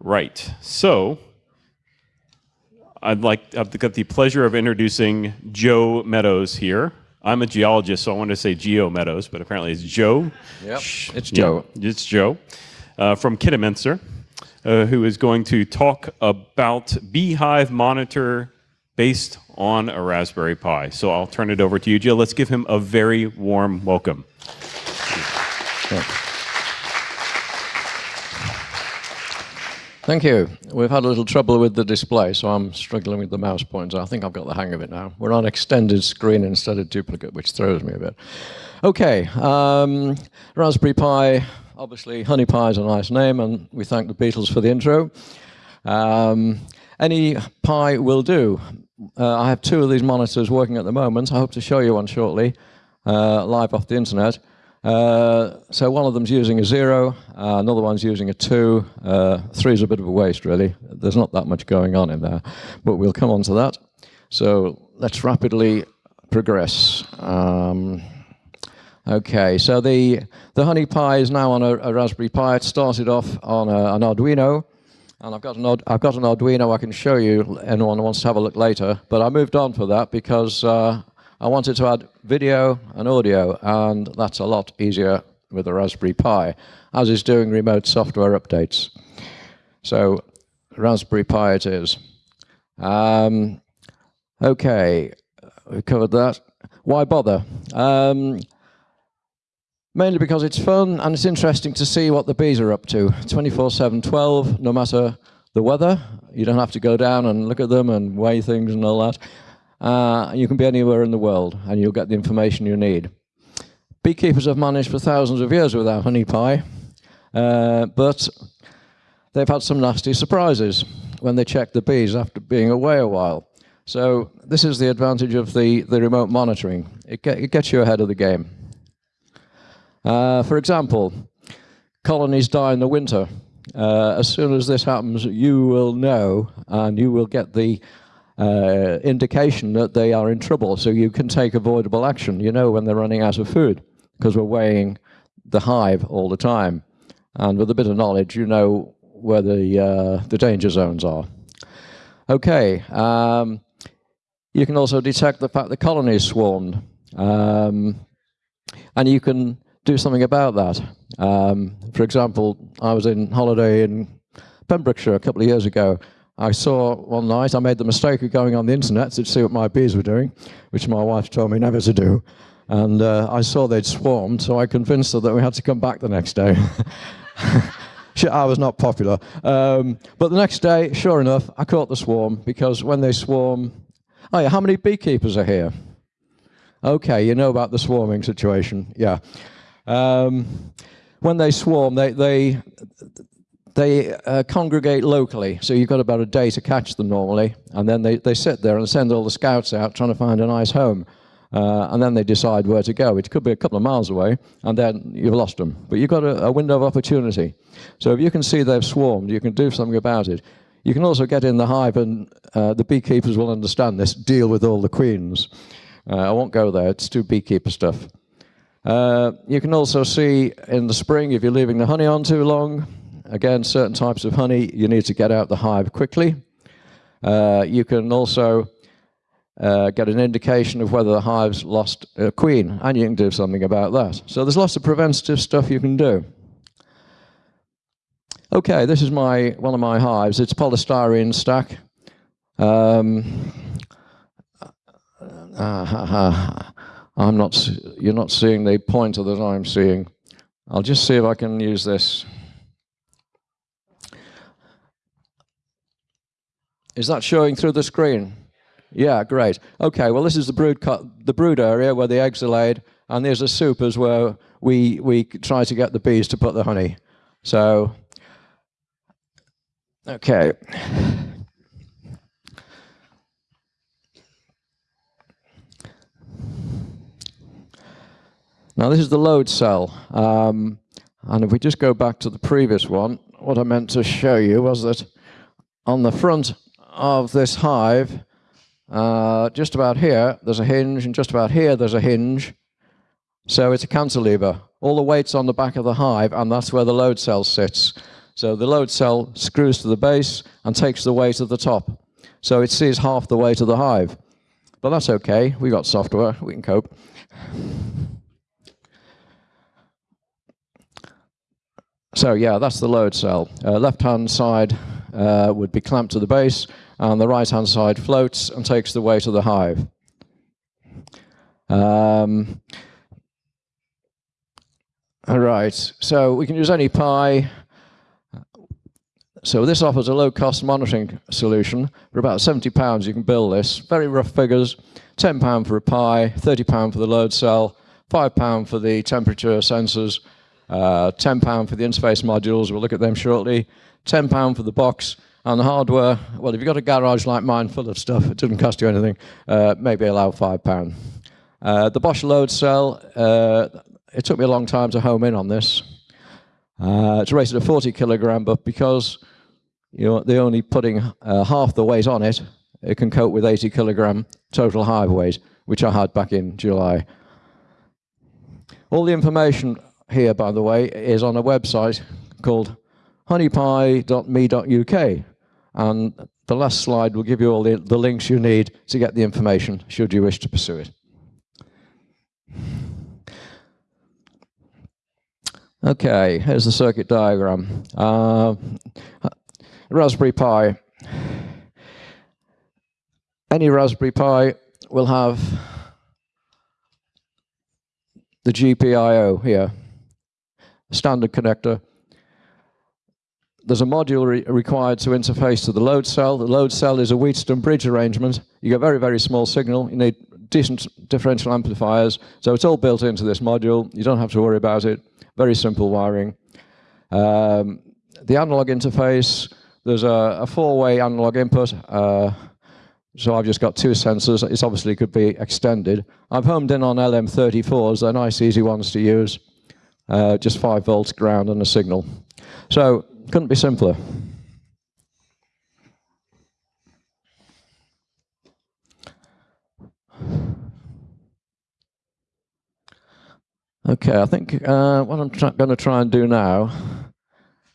Right. So I'd like I've got the pleasure of introducing Joe Meadows here. I'm a geologist, so I wanted to say Geo Meadows, but apparently it's Joe. Yep, it's Joe. Yeah, it's Joe uh, from Kidderminster, uh, who is going to talk about Beehive Monitor based on a Raspberry Pi. So I'll turn it over to you, Joe. Let's give him a very warm welcome. Thank you. We've had a little trouble with the display, so I'm struggling with the mouse pointer. I think I've got the hang of it now. We're on extended screen instead of duplicate, which throws me a bit. Okay, um, Raspberry Pi, obviously Honey Pie is a nice name, and we thank the Beatles for the intro. Um, any Pi will do. Uh, I have two of these monitors working at the moment. I hope to show you one shortly, uh, live off the internet. Uh, so one of them's using a zero, uh, another one's using a two. Uh, three is a bit of a waste, really. There's not that much going on in there, but we'll come on to that. So let's rapidly progress. Um, okay, so the, the Honey Pi is now on a, a Raspberry Pi. It started off on a, an Arduino, and I've got, an, I've got an Arduino I can show you, anyone wants to have a look later, but I moved on for that because uh, I wanted to add video and audio, and that's a lot easier with a Raspberry Pi, as is doing remote software updates. So Raspberry Pi it is. Um, okay, we covered that. Why bother? Um, mainly because it's fun and it's interesting to see what the bees are up to. 24-7, 12, no matter the weather. You don't have to go down and look at them and weigh things and all that. Uh, you can be anywhere in the world and you'll get the information you need. Beekeepers have managed for thousands of years without honey pie, uh, but they've had some nasty surprises when they check the bees after being away a while. So this is the advantage of the, the remote monitoring. It, get, it gets you ahead of the game. Uh, for example, colonies die in the winter. Uh, as soon as this happens, you will know and you will get the uh, indication that they are in trouble. So you can take avoidable action. You know when they're running out of food because we're weighing the hive all the time. And with a bit of knowledge, you know where the, uh, the danger zones are. Okay, um, you can also detect the fact the colony is swarmed. Um, and you can do something about that. Um, for example, I was in holiday in Pembrokeshire a couple of years ago, I saw one night, I made the mistake of going on the internet to see what my bees were doing, which my wife told me never to do. And uh, I saw they'd swarmed, so I convinced her that we had to come back the next day. I was not popular. Um, but the next day, sure enough, I caught the swarm because when they swarm, oh yeah, how many beekeepers are here? Okay, you know about the swarming situation, yeah. Um, when they swarm, they, they, they uh, congregate locally, so you've got about a day to catch them normally, and then they, they sit there and send all the scouts out trying to find a nice home. Uh, and then they decide where to go. It could be a couple of miles away, and then you've lost them. But you've got a, a window of opportunity. So if you can see they've swarmed, you can do something about it. You can also get in the hive, and uh, the beekeepers will understand this, deal with all the queens. Uh, I won't go there, it's too beekeeper stuff. Uh, you can also see in the spring, if you're leaving the honey on too long, Again, certain types of honey, you need to get out the hive quickly. Uh, you can also uh, get an indication of whether the hive's lost a queen, and you can do something about that. So there's lots of preventative stuff you can do. Okay, this is my one of my hives. It's polystyrene stack. Um, uh, I'm not. You're not seeing the pointer that I'm seeing. I'll just see if I can use this. Is that showing through the screen? Yeah, great. Okay, well, this is the brood, the brood area where the eggs are laid, and there's a supers where we, we try to get the bees to put the honey. So, okay. Now, this is the load cell. Um, and if we just go back to the previous one, what I meant to show you was that on the front of this hive, uh, just about here, there's a hinge, and just about here, there's a hinge. So it's a cantilever. All the weight's on the back of the hive, and that's where the load cell sits. So the load cell screws to the base and takes the weight of the top. So it sees half the weight of the hive. But that's okay. We've got software. We can cope. So yeah, that's the load cell. Uh, left-hand side uh, would be clamped to the base, and the right-hand side floats and takes the weight of the hive. Um, all right, so we can use any Pi. So this offers a low-cost monitoring solution. For about 70 pounds, you can build this. Very rough figures, 10 pound for a Pi, 30 pound for the load cell, 5 pound for the temperature sensors, uh, £10 for the interface modules, we'll look at them shortly, £10 for the box, and the hardware, well, if you've got a garage like mine full of stuff, it doesn't cost you anything, uh, maybe allow £5. Uh, the Bosche load cell, uh, it took me a long time to home in on this. Uh, it's rated at 40 kilogram, but because you know, they're only putting uh, half the weight on it, it can cope with 80 kilogram total hive weight, which I had back in July. All the information here, by the way, is on a website called honeypie.me.uk. And the last slide will give you all the, the links you need to get the information, should you wish to pursue it. Okay, here's the circuit diagram. Uh, Raspberry Pi. Any Raspberry Pi will have the GPIO here standard connector. There's a module re required to interface to the load cell. The load cell is a Wheatstone bridge arrangement. You get very, very small signal. You need decent differential amplifiers. So it's all built into this module. You don't have to worry about it. Very simple wiring. Um, the analog interface, there's a, a four-way analog input. Uh, so I've just got two sensors. It obviously could be extended. I've homed in on LM34s. They're nice, easy ones to use uh, just 5 volts ground and a signal. So couldn't be simpler. Okay, I think uh, what I'm going to try and do now,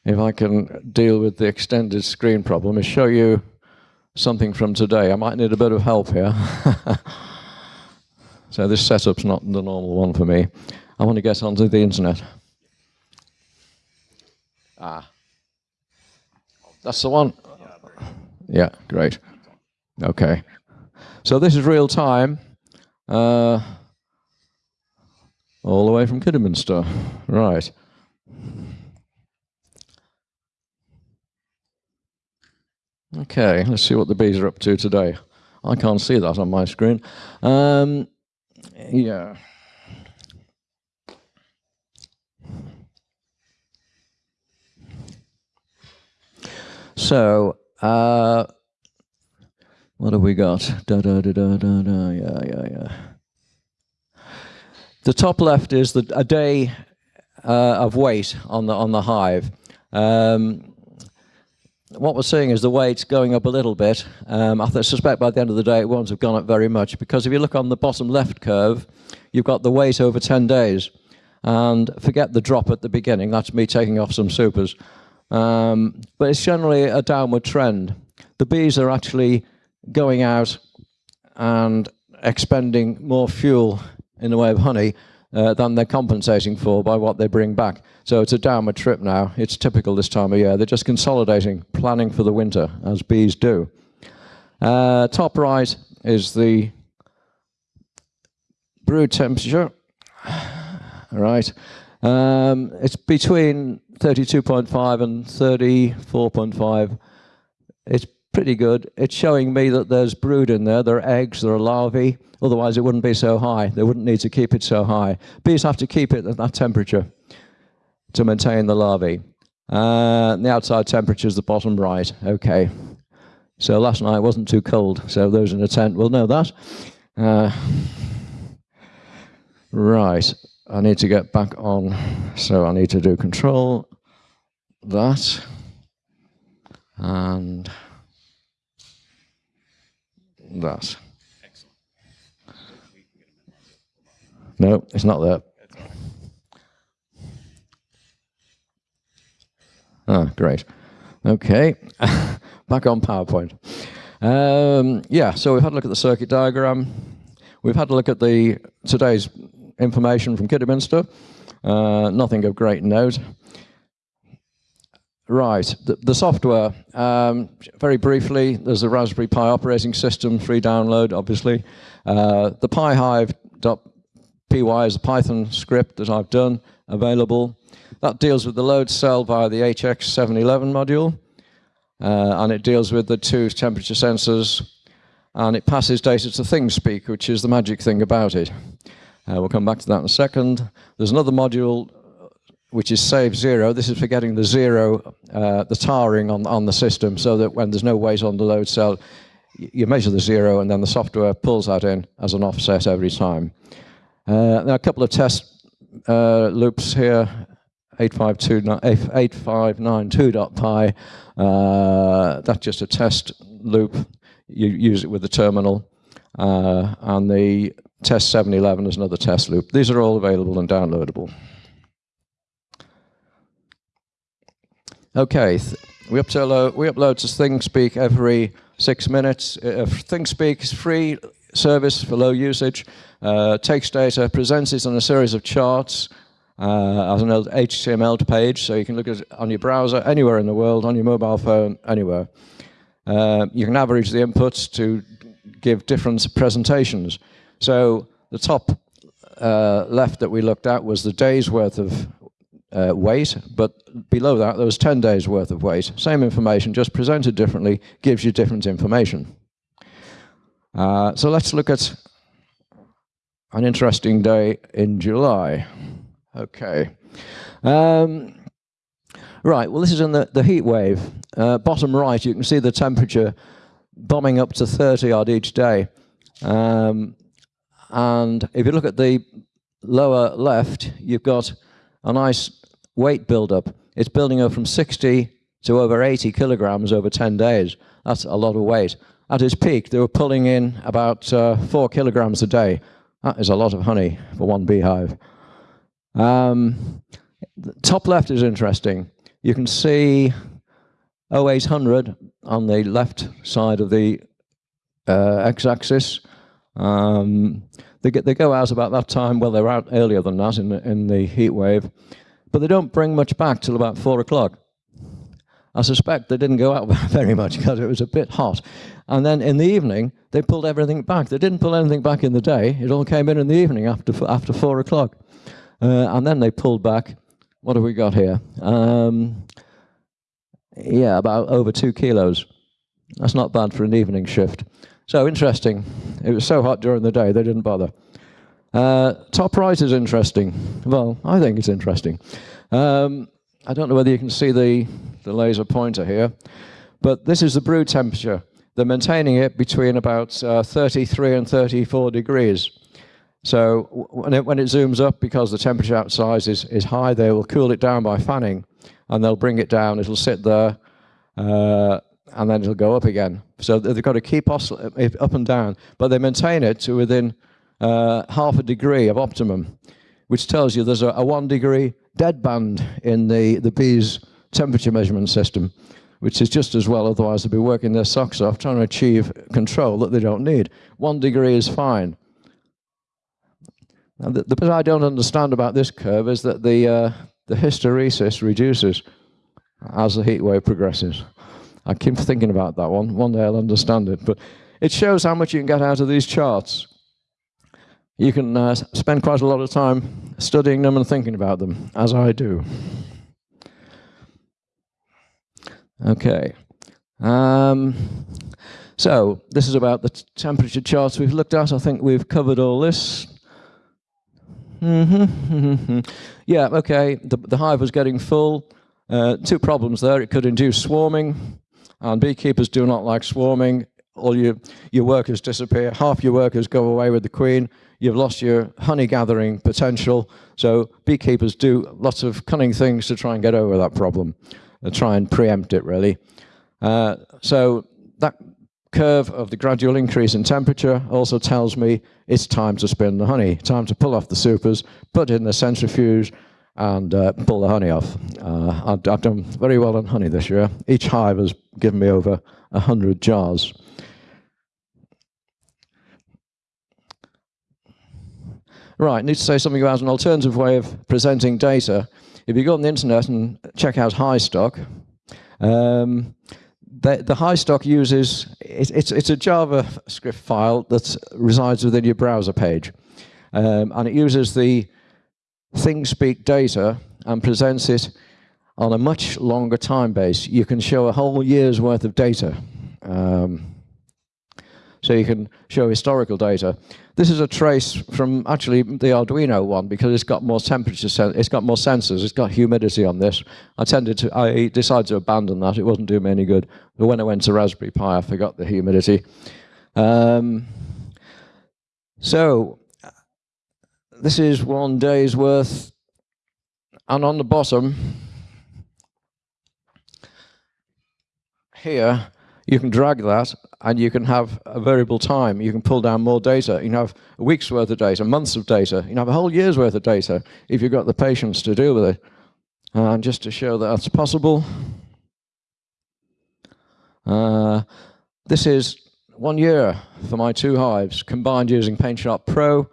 if I can deal with the extended screen problem, is show you something from today. I might need a bit of help here. so this setup's not the normal one for me. I want to get onto the internet. Ah. That's the one? Yeah, great. Okay. So this is real time, uh, all the way from Kidderminster. Right. Okay, let's see what the bees are up to today. I can't see that on my screen. Um, yeah. So, uh, what have we got? Da, da, da, da, da, da. Yeah, yeah, yeah. The top left is the, a day uh, of weight on the, on the hive. Um, what we're seeing is the weight's going up a little bit. Um, I suspect by the end of the day it won't have gone up very much because if you look on the bottom left curve, you've got the weight over 10 days. And forget the drop at the beginning, that's me taking off some supers. Um, but it's generally a downward trend. The bees are actually going out and expending more fuel in the way of honey uh, than they're compensating for by what they bring back. So it's a downward trip now. It's typical this time of year. They're just consolidating, planning for the winter, as bees do. Uh, top right is the brood temperature. right. Um, it's between 32.5 and 34.5. It's pretty good. It's showing me that there's brood in there. There are eggs, there are larvae. Otherwise, it wouldn't be so high. They wouldn't need to keep it so high. Bees have to keep it at that temperature to maintain the larvae. Uh, the outside temperature is the bottom right. Okay. So last night wasn't too cold. So those in a tent will know that. Uh, right. I need to get back on, so I need to do control that and that. No, it's not there. Ah, great. Okay, back on PowerPoint. Um, yeah, so we've had a look at the circuit diagram. We've had a look at the today's information from Kidderminster. Uh, nothing of great note. Right, the, the software. Um, very briefly, there's the Raspberry Pi operating system, free download, obviously. Uh, the pihive.py is a Python script that I've done, available. That deals with the load cell via the HX711 module, uh, and it deals with the two temperature sensors, and it passes data to ThingSpeak, which is the magic thing about it. Uh, we'll come back to that in a second. There's another module which is save zero. This is for getting the zero, uh, the tarring on, on the system so that when there's no weight on the load cell, you measure the zero and then the software pulls that in as an offset every time. Uh, are a couple of test uh, loops here, 8592.py. Uh, that's just a test loop. You use it with the terminal. Uh, and the test 711 is another test loop. These are all available and downloadable. Okay, we upload, we upload to ThingSpeak every six minutes. Uh, ThingSpeak is free service for low usage, uh, takes data, presents it on a series of charts uh, as an HTML page, so you can look at it on your browser anywhere in the world, on your mobile phone, anywhere. Uh, you can average the inputs to give different presentations. So the top uh, left that we looked at was the day's worth of uh, weight, but below that there was 10 days worth of weight. Same information, just presented differently, gives you different information. Uh, so let's look at an interesting day in July. Okay. Um, right, well this is in the, the heat wave. Uh, bottom right, you can see the temperature bombing up to 30 odd each day. Um, and if you look at the lower left, you've got a nice weight buildup. It's building up from 60 to over 80 kilograms over 10 days. That's a lot of weight. At its peak, they were pulling in about uh, four kilograms a day. That is a lot of honey for one beehive. Um, top left is interesting. You can see 0800 on the left side of the uh, x-axis. Um, they, they go out about that time, well, they're out earlier than that in in the heat wave but they don't bring much back till about four o'clock. I suspect they didn't go out very much because it was a bit hot. And then in the evening, they pulled everything back. They didn't pull anything back in the day. It all came in in the evening after, after four o'clock. Uh, and then they pulled back. What have we got here? Um, yeah, about over two kilos. That's not bad for an evening shift. So interesting. It was so hot during the day, they didn't bother. Uh, top right is interesting. Well, I think it's interesting. Um, I don't know whether you can see the, the laser pointer here, but this is the brew temperature. They're maintaining it between about uh, 33 and 34 degrees. So when it, when it zooms up, because the temperature outside is, is high, they will cool it down by fanning, and they'll bring it down. It'll sit there, uh, and then it'll go up again. So they've got to keep up and down, but they maintain it to within uh, half a degree of optimum, which tells you there's a, a one degree dead band in the, the bee's temperature measurement system, which is just as well, otherwise they'd be working their socks off trying to achieve control that they don't need. One degree is fine. The, the bit I don't understand about this curve is that the, uh, the hysteresis reduces as the heat wave progresses. I keep thinking about that one. One day I'll understand it. But it shows how much you can get out of these charts you can uh, spend quite a lot of time studying them and thinking about them, as I do. Okay. Um, so this is about the temperature charts we've looked at. I think we've covered all this. Mm -hmm. yeah, okay, the, the, hive was getting full. Uh, two problems there. It could induce swarming, and beekeepers do not like swarming. All your, your workers disappear. Half your workers go away with the queen you've lost your honey gathering potential. So beekeepers do lots of cunning things to try and get over that problem, to uh, try and preempt it really. Uh, so that curve of the gradual increase in temperature also tells me it's time to spin the honey, time to pull off the supers, put in the centrifuge, and uh, pull the honey off. Uh, I've, I've, done very well on honey this year. Each hive has given me over 100 jars. Right, need to say something about an alternative way of presenting data. If you go on the internet and check out HighStock, um, the, the HighStock uses, it, it's, it's a JavaScript file that resides within your browser page. Um, and it uses the ThingSpeak data and presents it on a much longer time base. You can show a whole year's worth of data. Um, so you can show historical data. This is a trace from actually the Arduino one because it's got more temperature, it's got more sensors, it's got humidity on this. I tended to, I decided to abandon that. It wasn't doing me any good. But when I went to Raspberry Pi, I forgot the humidity. Um, so this is one day's worth. And on the bottom, here, you can drag that and you can have a variable time. You can pull down more data. You can have a week's worth of data, months of data. You can have a whole year's worth of data if you've got the patience to deal with it. And just to show that that's possible, uh, this is one year for my two hives combined using PaintShop Pro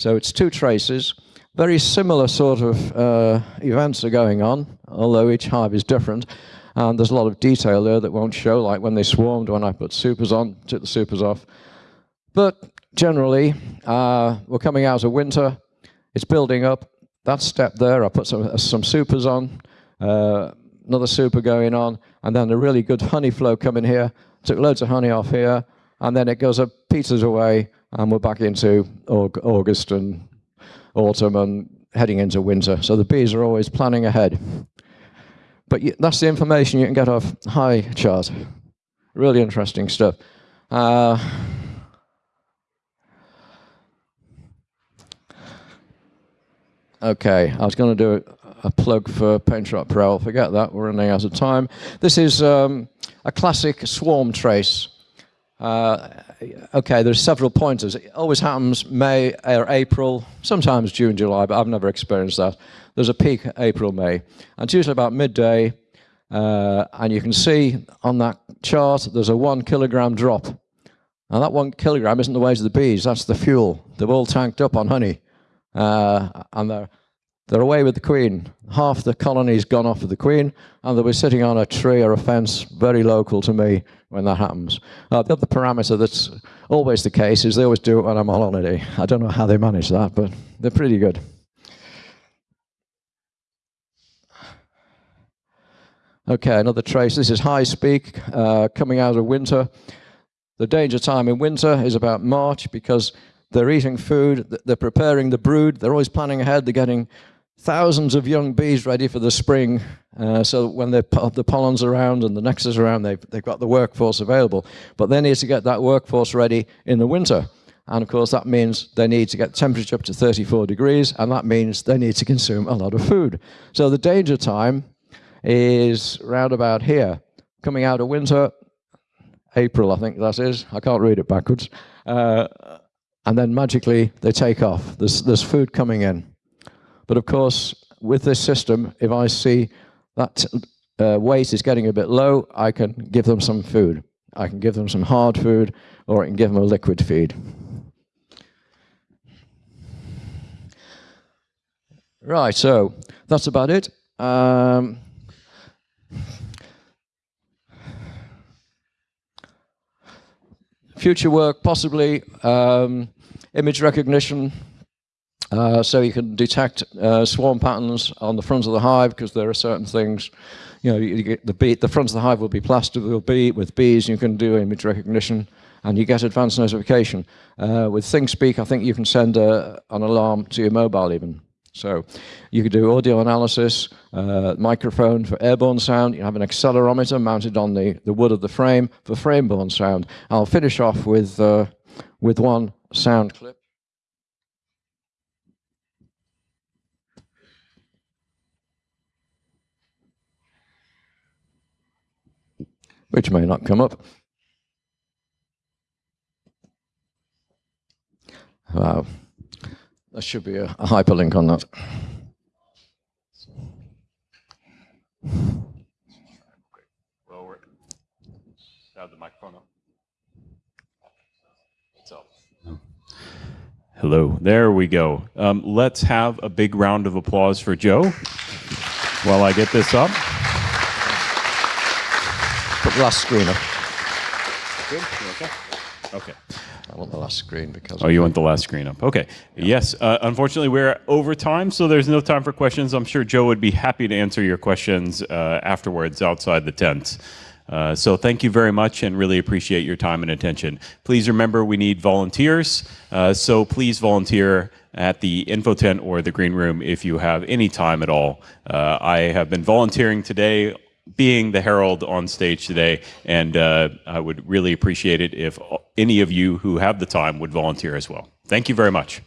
so it's two traces. Very similar sort of uh, events are going on, although each hive is different. And there's a lot of detail there that won't show, like when they swarmed, when I put supers on, took the supers off. But generally, uh, we're coming out of winter. It's building up. That step there, I put some, uh, some supers on, uh, another super going on, and then a really good honey flow coming here. Took loads of honey off here, and then it goes up, peters away, and we're back into August and autumn and heading into winter. So the bees are always planning ahead. But that's the information you can get off Highchart. Really interesting stuff. Uh, okay, I was going to do a, a plug for PaintShop Pro. Forget that. We're running out of time. This is um, a classic swarm trace. Uh, okay, there's several pointers. It always happens May or April, sometimes June, July, but I've never experienced that. There's a peak April, May. And it's usually about midday, uh, and you can see on that chart there's a one kilogram drop. And that one kilogram isn't the weight of the bees, that's the fuel. They've all tanked up on honey. Uh, and they're they're away with the queen. Half the colony's gone off with the queen, and they'll be sitting on a tree or a fence very local to me when that happens. Uh, the other parameter that's always the case is they always do it when I'm on holiday. I don't know how they manage that, but they're pretty good. Okay, another trace. This is HiSpeak uh, coming out of winter. The danger time in winter is about March because they're eating food, they're preparing the brood, they're always planning ahead, they're getting thousands of young bees ready for the spring. Uh, so when the pollen's around and the nectar's around, they've, they've got the workforce available. But they need to get that workforce ready in the winter. And of course, that means they need to get temperature up to 34 degrees, and that means they need to consume a lot of food. So the danger time is round about here. Coming out of winter, April, I think that is. I can't read it backwards. Uh, and then magically they take off. There's, there's food coming in. But of course, with this system, if I see that uh, weight is getting a bit low, I can give them some food. I can give them some hard food, or I can give them a liquid feed. Right, so that's about it. Um, future work, possibly um, image recognition, uh, so you can detect uh, swarm patterns on the front of the hive because there are certain things, you know, you the, bee, the front of the hive will be plastered with, bee, with bees, you can do image recognition and you get advanced notification. Uh, with ThingSpeak, I think you can send a, an alarm to your mobile even. So you could do audio analysis, uh, microphone for airborne sound, you have an accelerometer mounted on the, the wood of the frame for frame-borne sound. I'll finish off with, uh, with one sound clip. Which may not come up. Wow. There should be a, a hyperlink on that. Well, we're, have the microphone up. So. Hello, there we go. Um, let's have a big round of applause for Joe while I get this up. Put the last screen up. Good. Okay. Okay. I want the last screen because Oh, you want the last screen up? Okay. Yes. Uh, unfortunately, we're over time, so there's no time for questions. I'm sure Joe would be happy to answer your questions uh, afterwards outside the tent. Uh, so thank you very much and really appreciate your time and attention. Please remember we need volunteers, uh, so please volunteer at the info tent or the green room if you have any time at all. Uh, I have been volunteering today being the herald on stage today, and uh, I would really appreciate it if any of you who have the time would volunteer as well. Thank you very much.